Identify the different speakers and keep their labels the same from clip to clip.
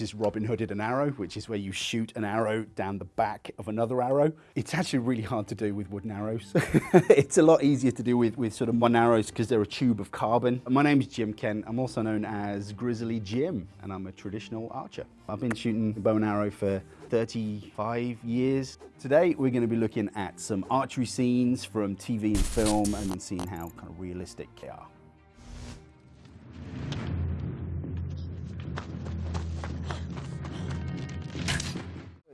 Speaker 1: is Robin Hooded an arrow, which is where you shoot an arrow down the back of another arrow. It's actually really hard to do with wooden arrows. it's a lot easier to do with, with sort of one arrows because they're a tube of carbon. My name is Jim Kent. I'm also known as Grizzly Jim, and I'm a traditional archer. I've been shooting bow and arrow for 35 years. Today, we're going to be looking at some archery scenes from TV and film and seeing how kind of realistic they are.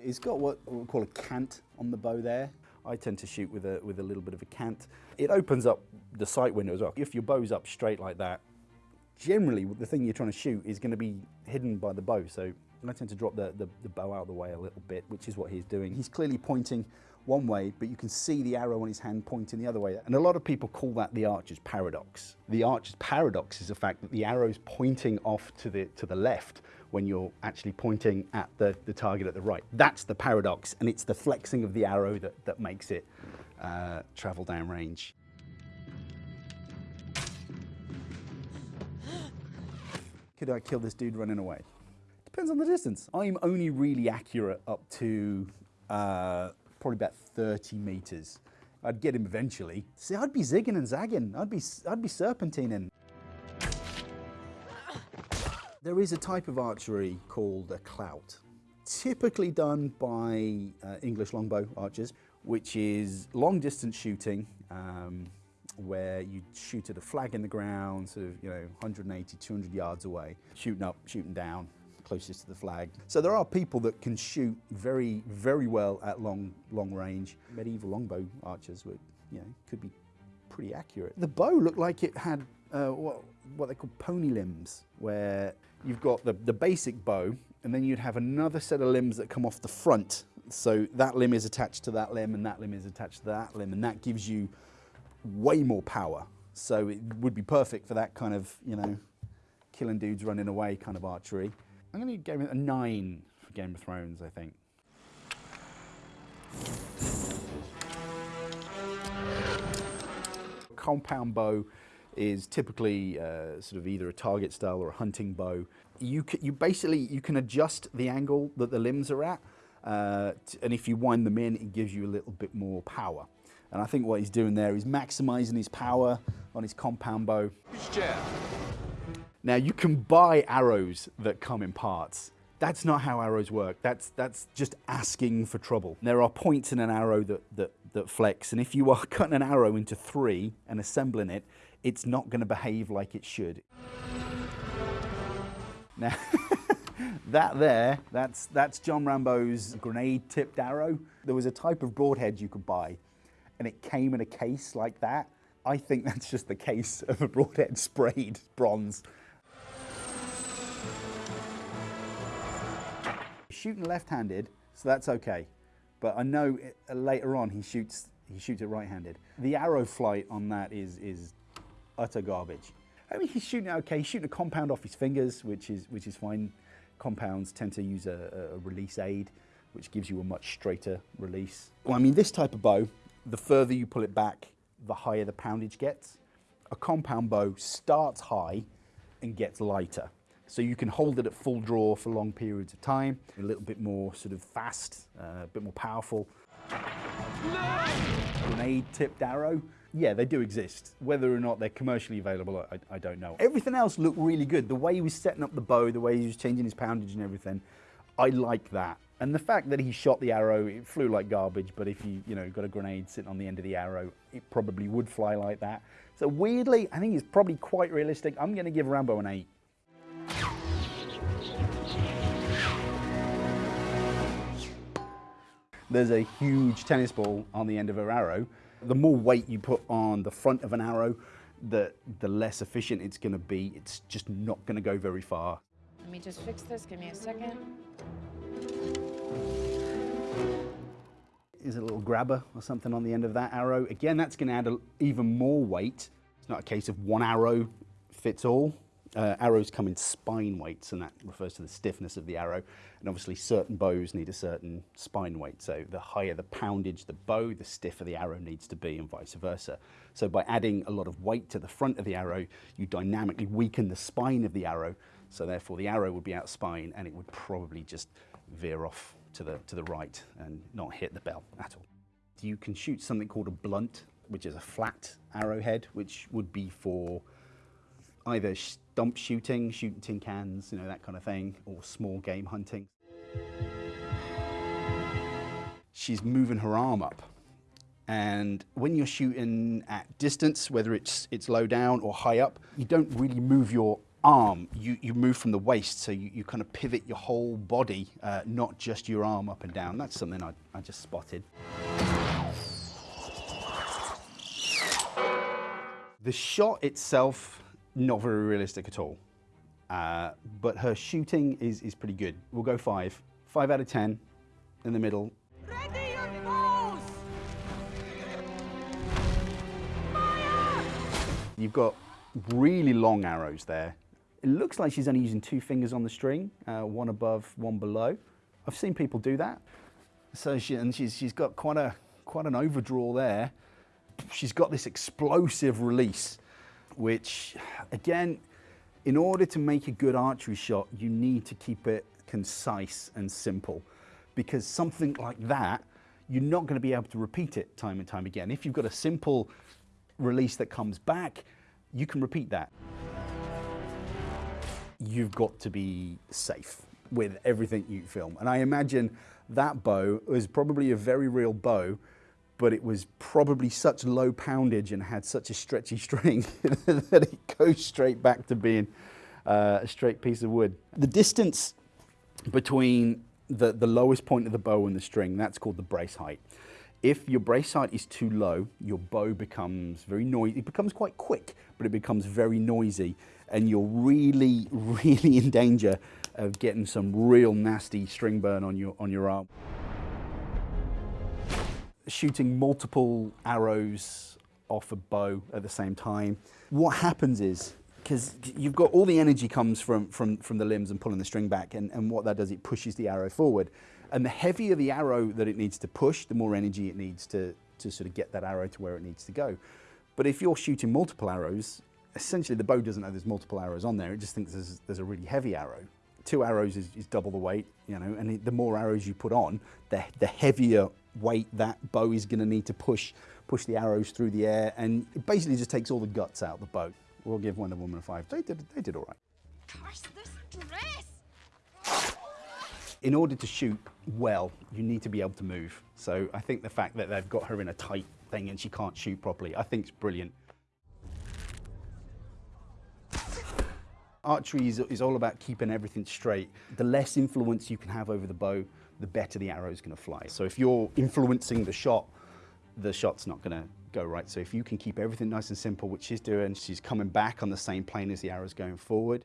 Speaker 1: It's got what we call a cant on the bow there. I tend to shoot with a, with a little bit of a cant. It opens up the sight window as well. If your bow's up straight like that, generally the thing you're trying to shoot is going to be hidden by the bow. So I tend to drop the, the, the bow out of the way a little bit, which is what he's doing. He's clearly pointing one way, but you can see the arrow on his hand pointing the other way. And a lot of people call that the archer's paradox. The archer's paradox is the fact that the arrow's pointing off to the, to the left when you're actually pointing at the, the target at the right. That's the paradox, and it's the flexing of the arrow that, that makes it uh, travel down range. Could I kill this dude running away? Depends on the distance. I'm only really accurate up to uh, probably about 30 meters. I'd get him eventually. See, I'd be zigging and zagging. I'd be, I'd be serpentining. There is a type of archery called a clout, typically done by uh, English longbow archers, which is long distance shooting, um, where you shoot at a flag in the ground, sort of, you know, 180, 200 yards away, shooting up, shooting down, closest to the flag. So there are people that can shoot very, very well at long, long range. Medieval longbow archers you know, could be pretty accurate. The bow looked like it had uh, what, what they call pony limbs, where you've got the, the basic bow, and then you'd have another set of limbs that come off the front. So that limb is attached to that limb, and that limb is attached to that limb, and that gives you way more power. So it would be perfect for that kind of, you know, killing dudes running away kind of archery. I'm going to give it a nine for Game of Thrones, I think. Compound bow is typically uh, sort of either a target style or a hunting bow. You, you basically, you can adjust the angle that the limbs are at, uh, and if you wind them in, it gives you a little bit more power. And I think what he's doing there is maximizing his power on his compound bow. Now you can buy arrows that come in parts. That's not how arrows work. That's, that's just asking for trouble. There are points in an arrow that, that, that flex, and if you are cutting an arrow into three and assembling it, it's not going to behave like it should. Now, that there, that's, that's John Rambo's grenade-tipped arrow. There was a type of broadhead you could buy, and it came in a case like that. I think that's just the case of a broadhead sprayed bronze. Shooting left-handed, so that's okay. But I know it, uh, later on he shoots he shoots it right-handed. The arrow flight on that is is utter garbage. I mean, he's shooting okay. He's shooting a compound off his fingers, which is which is fine. Compounds tend to use a, a release aid, which gives you a much straighter release. Well, I mean, this type of bow, the further you pull it back, the higher the poundage gets. A compound bow starts high and gets lighter. So you can hold it at full draw for long periods of time, a little bit more sort of fast, uh, a bit more powerful. Grenade tipped arrow, yeah, they do exist. Whether or not they're commercially available, I, I, don't know. Everything else looked really good. The way he was setting up the bow, the way he was changing his poundage and everything, I like that. And the fact that he shot the arrow, it flew like garbage, but if you, you know, got a grenade sitting on the end of the arrow, it probably would fly like that. So weirdly, I think it's probably quite realistic. I'm going to give Rambo an 8. There's a huge tennis ball on the end of her arrow, the more weight you put on the front of an arrow, the, the less efficient it's going to be. It's just not going to go very far.
Speaker 2: Let me just fix this. Give me a second.
Speaker 1: Is a little grabber or something on the end of that arrow. Again, that's going to add a, even more weight. It's not a case of one arrow fits all. Uh, arrows come in spine weights, and that refers to the stiffness of the arrow. And obviously, certain bows need a certain spine weight. So, the higher the poundage the bow, the stiffer the arrow needs to be, and vice versa. So, by adding a lot of weight to the front of the arrow, you dynamically weaken the spine of the arrow. So, therefore, the arrow would be out spine, and it would probably just veer off to the to the right and not hit the bell at all. You can shoot something called a blunt, which is a flat arrowhead, which would be for either stump shooting, shooting tin cans, you know, that kind of thing, or small game hunting. She's moving her arm up. And when you're shooting at distance, whether it's, it's low down or high up, you don't really move your arm. You, you move from the waist, so you, you kind of pivot your whole body, uh, not just your arm up and down. That's something I, I just spotted. The shot itself, not very realistic at all. Uh, but her shooting is, is pretty good. We'll go five. Five out of 10 in the middle.
Speaker 3: Ready your bows! Fire!
Speaker 1: You've got really long arrows there. It looks like she's only using two fingers on the string, uh, one above, one below. I've seen people do that. So she, and she's, she's got quite, a, quite an overdraw there. She's got this explosive release, which again, in order to make a good archery shot, you need to keep it concise and simple because something like that, you're not going to be able to repeat it time and time again. If you've got a simple release that comes back, you can repeat that. You've got to be safe with everything you film. And I imagine that bow was probably a very real bow, but it was probably such low poundage and had such a stretchy string that it goes straight back to being uh, a straight piece of wood. The distance between the, the lowest point of the bow and the string, that's called the brace height. If your brace height is too low, your bow becomes very noisy. It becomes quite quick, but it becomes very noisy, and you're really, really in danger of getting some real nasty string burn on your on your arm shooting multiple arrows off a bow at the same time. What happens is, because you've got all the energy comes from, from, from the limbs and pulling the string back, and, and what that does, it pushes the arrow forward. And the heavier the arrow that it needs to push, the more energy it needs to, to sort of get that arrow to where it needs to go. But if you're shooting multiple arrows, essentially the bow doesn't know there's multiple arrows on there, it just thinks there's, there's a really heavy arrow. Two arrows is, is double the weight, you know, and the more arrows you put on, the, the heavier weight that bow is going to need to push push the arrows through the air, and it basically just takes all the guts out of the boat. We'll give Wonder Woman a five. They did, they did all right.
Speaker 3: Curse this dress!
Speaker 1: In order to shoot well, you need to be able to move. So I think the fact that they've got her in a tight thing and she can't shoot properly, I think is brilliant. Archery is, is all about keeping everything straight. The less influence you can have over the bow, the better the arrow is going to fly. So if you're influencing the shot, the shot's not going to go right. So if you can keep everything nice and simple, which she's doing, she's coming back on the same plane as the arrow's going forward.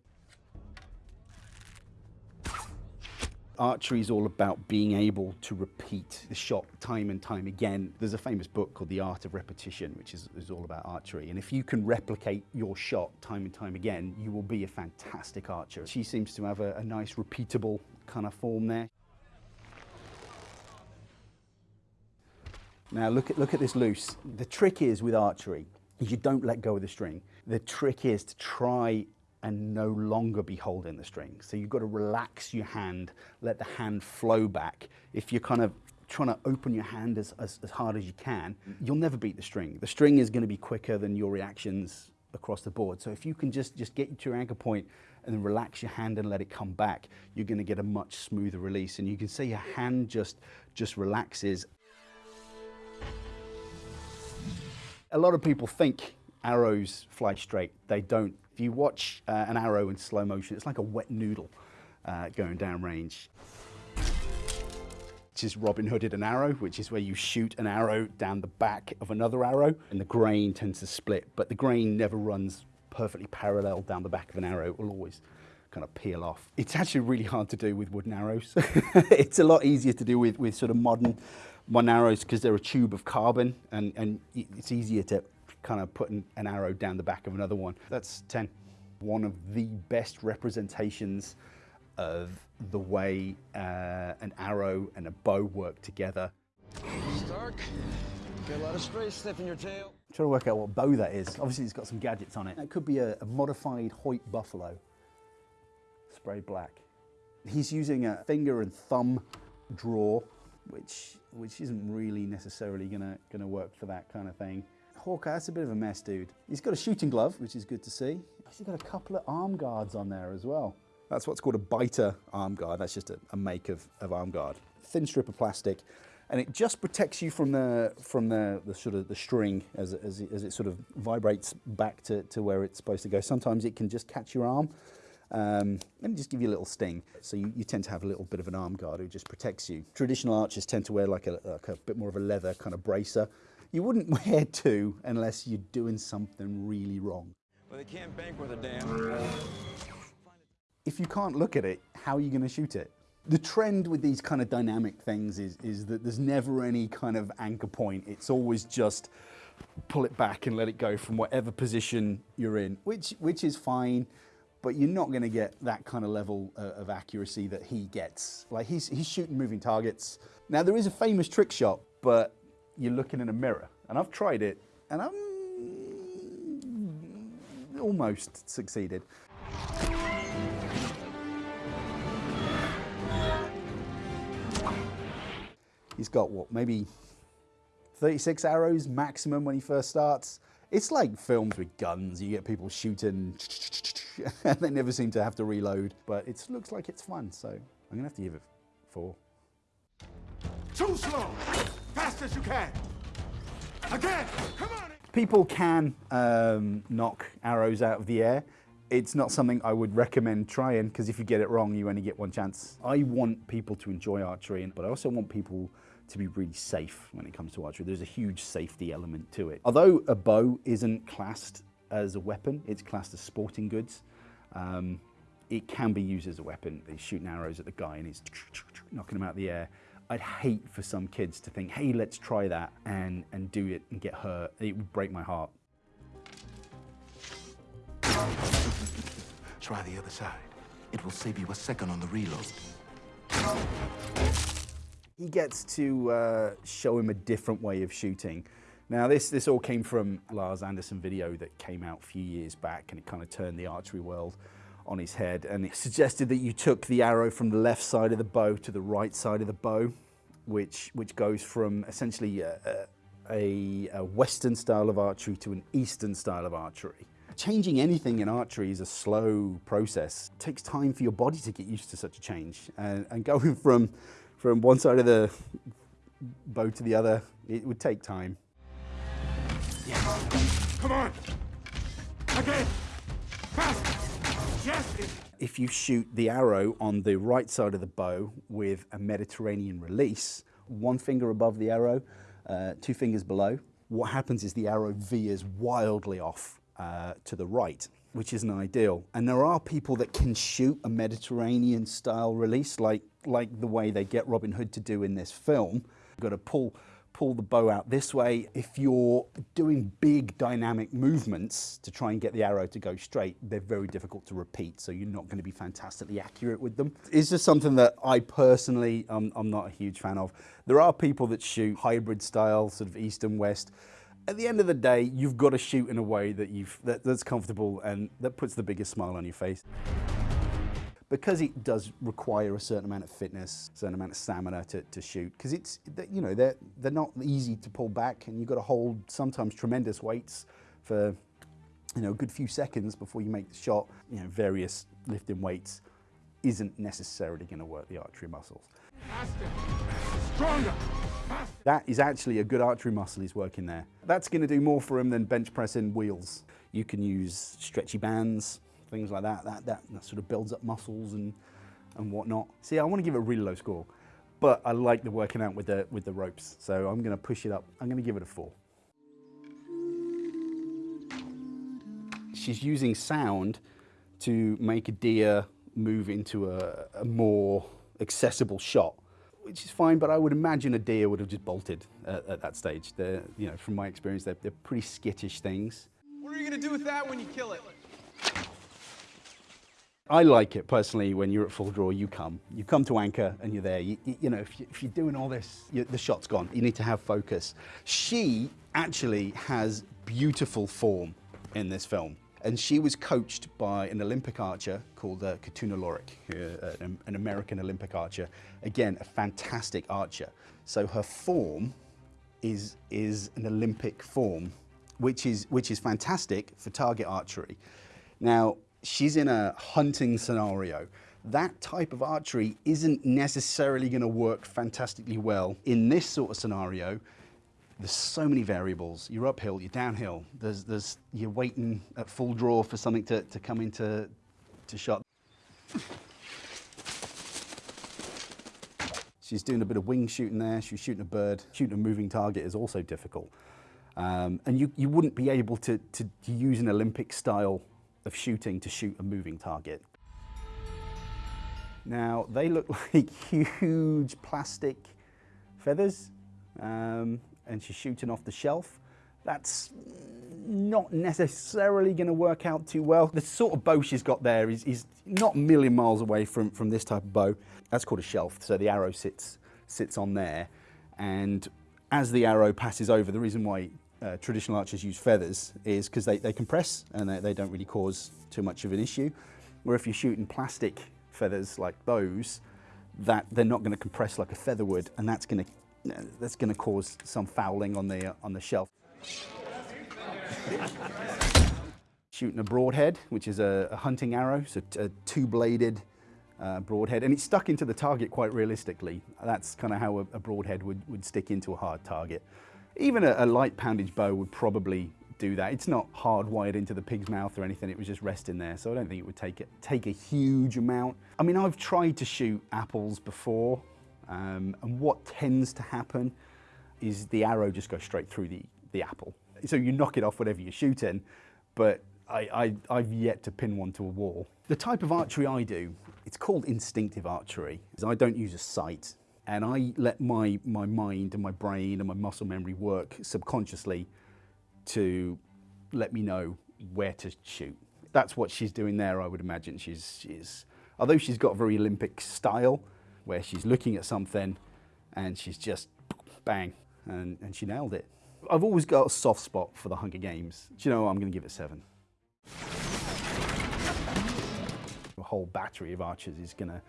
Speaker 1: Archery is all about being able to repeat the shot time and time again. There's a famous book called The Art of Repetition, which is, is all about archery. And if you can replicate your shot time and time again, you will be a fantastic archer. She seems to have a, a nice repeatable kind of form there. Now look at, look at this loose. The trick is with archery, is you don't let go of the string. The trick is to try and no longer be holding the string. So you've got to relax your hand, let the hand flow back. If you're kind of trying to open your hand as, as, as hard as you can, you'll never beat the string. The string is going to be quicker than your reactions across the board. So if you can just, just get to your anchor point and relax your hand and let it come back, you're going to get a much smoother release. And you can see your hand just, just relaxes A lot of people think arrows fly straight. They don't. If you watch uh, an arrow in slow motion, it's like a wet noodle uh, going down range. Which is Robin Hooded an arrow, which is where you shoot an arrow down the back of another arrow, and the grain tends to split, but the grain never runs perfectly parallel down the back of an arrow. It will always kind of peel off. It's actually really hard to do with wooden arrows. it's a lot easier to do with, with sort of modern one arrow is because they're a tube of carbon and, and it's easier to kind of put an, an, arrow down the back of another one. That's 10. one of the best representations of the way uh, an arrow and a bow work together.
Speaker 4: Stark, got a lot of stray stuff in your tail.
Speaker 1: I'm trying to work out what bow that is. Obviously, it's got some gadgets on it. It could be a, a modified Hoyt Buffalo, sprayed black. He's using a finger and thumb draw, which which isn't really necessarily gonna gonna work for that kind of thing. Hawkeye, that's a bit of a mess, dude. He's got a shooting glove, which is good to see. He's got a couple of arm guards on there as well. That's what's called a biter arm guard. That's just a, a make of, of arm guard. Thin strip of plastic, and it just protects you from the from the, the sort of the string as, as, as it sort of vibrates back to, to where it's supposed to go. Sometimes it can just catch your arm um, me just give you a little sting. So you, you tend to have a little bit of an arm guard who just protects you. Traditional archers tend to wear like a, like a bit more of a leather kind of bracer. You wouldn't wear two unless you're doing something really wrong.
Speaker 4: Well, they can't bank with a damn.
Speaker 1: if you can't look at it, how are you going to shoot it? The trend with these kind of dynamic things is, is that there's never any kind of anchor point. It's always just pull it back and let it go from whatever position you're in, which, which is fine, but you're not going to get that kind of level uh, of accuracy that he gets. Like he's, he's shooting moving targets. Now there is a famous trick shot, but you're looking in a mirror, and I've tried it, and I'm almost succeeded. He's got what, maybe 36 arrows maximum when he first starts. It's like films with guns. You get people shooting, and they never seem to have to reload. But it looks like it's fun, so I'm gonna have to give it four.
Speaker 5: Too slow! Fast as you can! Again! Come on!
Speaker 1: People can um, knock arrows out of the air. It's not something I would recommend trying because if you get it wrong, you only get one chance. I want people to enjoy archery, but I also want people to be really safe when it comes to archery. There's a huge safety element to it. Although a bow isn't classed as a weapon, it's classed as sporting goods. Um, it can be used as a weapon. He's shooting arrows at the guy and he's knocking him out of the air. I'd hate for some kids to think, hey, let's try that and, and do it and get hurt. It would break my heart.
Speaker 5: Try the other side. It will save you a second on the reload.
Speaker 1: He gets to uh, show him a different way of shooting. Now, this, this all came from Lars Andersen video that came out a few years back, and it kind of turned the archery world on his head. And it suggested that you took the arrow from the left side of the bow to the right side of the bow, which, which goes from essentially a, a, a Western style of archery to an Eastern style of archery. Changing anything in archery is a slow process. It takes time for your body to get used to such a change. And, and going from, from one side of the bow to the other, it would take time.
Speaker 5: Come on! Again! Fast! Yes!
Speaker 1: If you shoot the arrow on the right side of the bow with a Mediterranean release, one finger above the arrow, uh, two fingers below, what happens is the arrow veers wildly off uh, to the right, which isn't ideal. And there are people that can shoot a Mediterranean style release, like, like the way they get Robin Hood to do in this film. You've got to pull pull the bow out this way. If you're doing big dynamic movements to try and get the arrow to go straight, they're very difficult to repeat, so you're not going to be fantastically accurate with them. It's just something that I personally, um, I'm not a huge fan of. There are people that shoot hybrid style, sort of east and west. At the end of the day, you've got to shoot in a way that you've that, that's comfortable and that puts the biggest smile on your face because it does require a certain amount of fitness, a certain amount of stamina to, to shoot, because it's, you know, they're, they're not easy to pull back and you've got to hold sometimes tremendous weights for, you know, a good few seconds before you make the shot. You know, various lifting weights isn't necessarily going to work the archery muscles.
Speaker 5: Faster! Stronger! Faster!
Speaker 1: That is actually a good archery muscle he's working there. That's going to do more for him than bench pressing wheels. You can use stretchy bands, things like that. That, that, that sort of builds up muscles and, and whatnot. See, I want to give it a really low score, but I like the working out with the, with the ropes. So I'm going to push it up. I'm going to give it a four. She's using sound to make a deer move into a, a more accessible shot, which is fine. But I would imagine a deer would have just bolted at, at that stage. They're, you know, from my experience, they're, they're pretty skittish things.
Speaker 6: What are you gonna do with that when you kill it?
Speaker 1: I like it personally when you're at full draw, you come. You come to anchor and you're there. You, you, you know, if, you, you're doing all this, you, the shot's gone. You need to have focus. She actually has beautiful form in this film. And she was coached by an Olympic archer called uh, Khatuna Lorig, uh, an, an American Olympic archer. Again, a fantastic archer. So her form is, is an Olympic form, which is, which is fantastic for target archery. Now, she's in a hunting scenario. That type of archery isn't necessarily going to work fantastically well in this sort of scenario. There's so many variables. You're uphill, you're downhill. There's, there's, you're waiting at full draw for something to, to come into to shot. She's doing a bit of wing shooting there. She's shooting a bird. Shooting a moving target is also difficult. Um, and you, you wouldn't be able to, to, to use an Olympic style of shooting to shoot a moving target. Now, they look like huge plastic feathers, um, and she's shooting off the shelf. That's not necessarily going to work out too well. The sort of bow she's got there is, is not a million miles away from, from this type of bow. That's called a shelf, so the arrow sits, sits on there. And as the arrow passes over, the reason why uh, traditional archers use feathers is because they, they compress and they, they don't really cause too much of an issue. Where if you're shooting plastic feathers like those, that they're not going to compress like a feather would, and that's going to that's going to cause some fouling on the uh, on the shelf. Shooting a broadhead, which is a, a hunting arrow, so a two-bladed uh, broadhead, and it's stuck into the target quite realistically. That's kind of how a, a, broadhead would, would stick into a hard target. Even a, a, light poundage bow would probably do that. It's not hardwired into the pig's mouth or anything, it was just resting there, so I don't think it would take, it, take a huge amount. I mean, I've tried to shoot apples before, um, and what tends to happen is the arrow just goes straight through the, the apple. So you knock it off whatever you're shooting, but I, I, have yet to pin one to a wall. The type of archery I do, it's called instinctive archery. I don't use a sight and I let my, my mind and my brain and my muscle memory work subconsciously to let me know where to shoot. That's what she's doing there, I would imagine. She's, she's, although she's got a very Olympic style, where she's looking at something and she's just bang, and, and she nailed it. I've always got a soft spot for the Hunger Games. Do you know what? I'm going to give it seven. A whole battery of archers is going to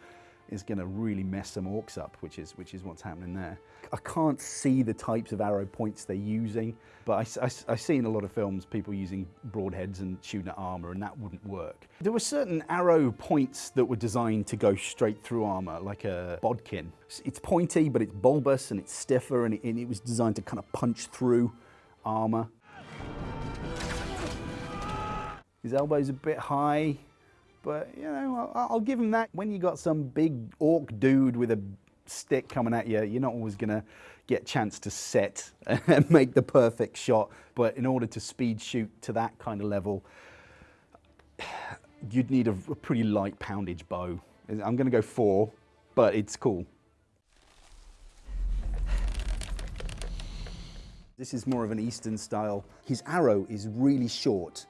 Speaker 1: is going to really mess some orcs up, which is, which is what's happening there. I can't see the types of arrow points they're using, but I, I, I've seen a lot of films people using broadheads and shooting at armour, and that wouldn't work. There were certain arrow points that were designed to go straight through armour, like a bodkin. It's pointy, but it's bulbous and it's stiffer, and it, and it was designed to kind of punch through armour. His elbow's a bit high, but, you know, I'll, I'll give him that. When you got some big orc dude with a stick coming at you, you're not always going to get chance to set and make the perfect shot. But in order to speed shoot to that kind of level, you'd need a, a pretty light poundage bow. I'm going to go four, but it's cool. This is more of an Eastern style. His arrow is really short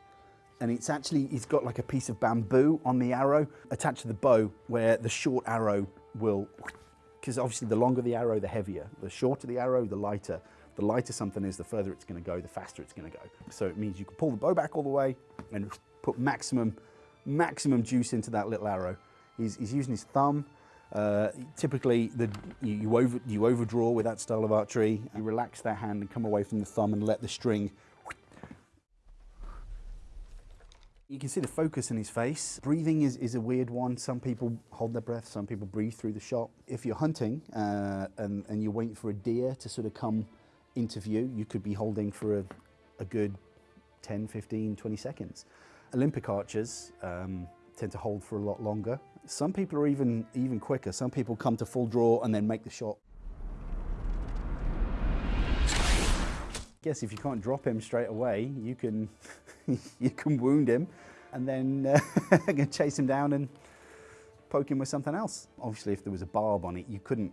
Speaker 1: and it's actually, he's got like a piece of bamboo on the arrow attached to the bow where the short arrow will, because obviously the longer the arrow, the heavier. The shorter the arrow, the lighter. The lighter something is, the further it's going to go, the faster it's going to go. So it means you can pull the bow back all the way and put maximum, maximum juice into that little arrow. He's, he's using his thumb. Uh, typically, the, you, you, over, you overdraw with that style of archery. You relax that hand and come away from the thumb and let the string You can see the focus in his face. Breathing is, is a weird one. Some people hold their breath, some people breathe through the shot. If you're hunting uh, and, and you're waiting for a deer to sort of come into view, you could be holding for a, a good 10, 15, 20 seconds. Olympic archers um, tend to hold for a lot longer. Some people are even, even quicker. Some people come to full draw and then make the shot. I guess if you can't drop him straight away, you can you can wound him and then uh, chase him down and poke him with something else. Obviously, if there was a barb on it, you couldn't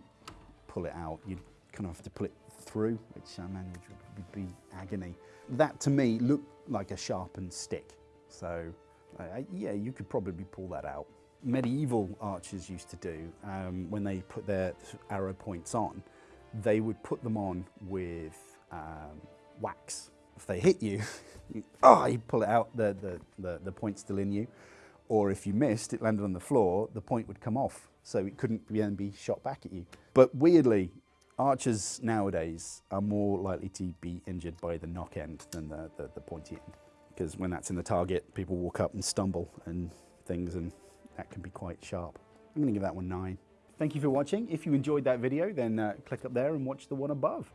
Speaker 1: pull it out. You'd kind of have to pull it through, which I imagine would be agony. That, to me, looked like a sharpened stick. So, uh, yeah, you could probably pull that out. medieval archers used to do um, when they put their arrow points on, they would put them on with um, wax. If they hit you, you, oh, you pull it out, the, the, the, the point's still in you. Or if you missed, it landed on the floor, the point would come off, so it couldn't then be shot back at you. But weirdly, archers nowadays are more likely to be injured by the nock end than the, the, the pointy end. Because when that's in the target, people walk up and stumble and things, and that can be quite sharp. I'm going to give that one nine. Thank you for watching. If you enjoyed that video, then uh, click up there and watch the one above.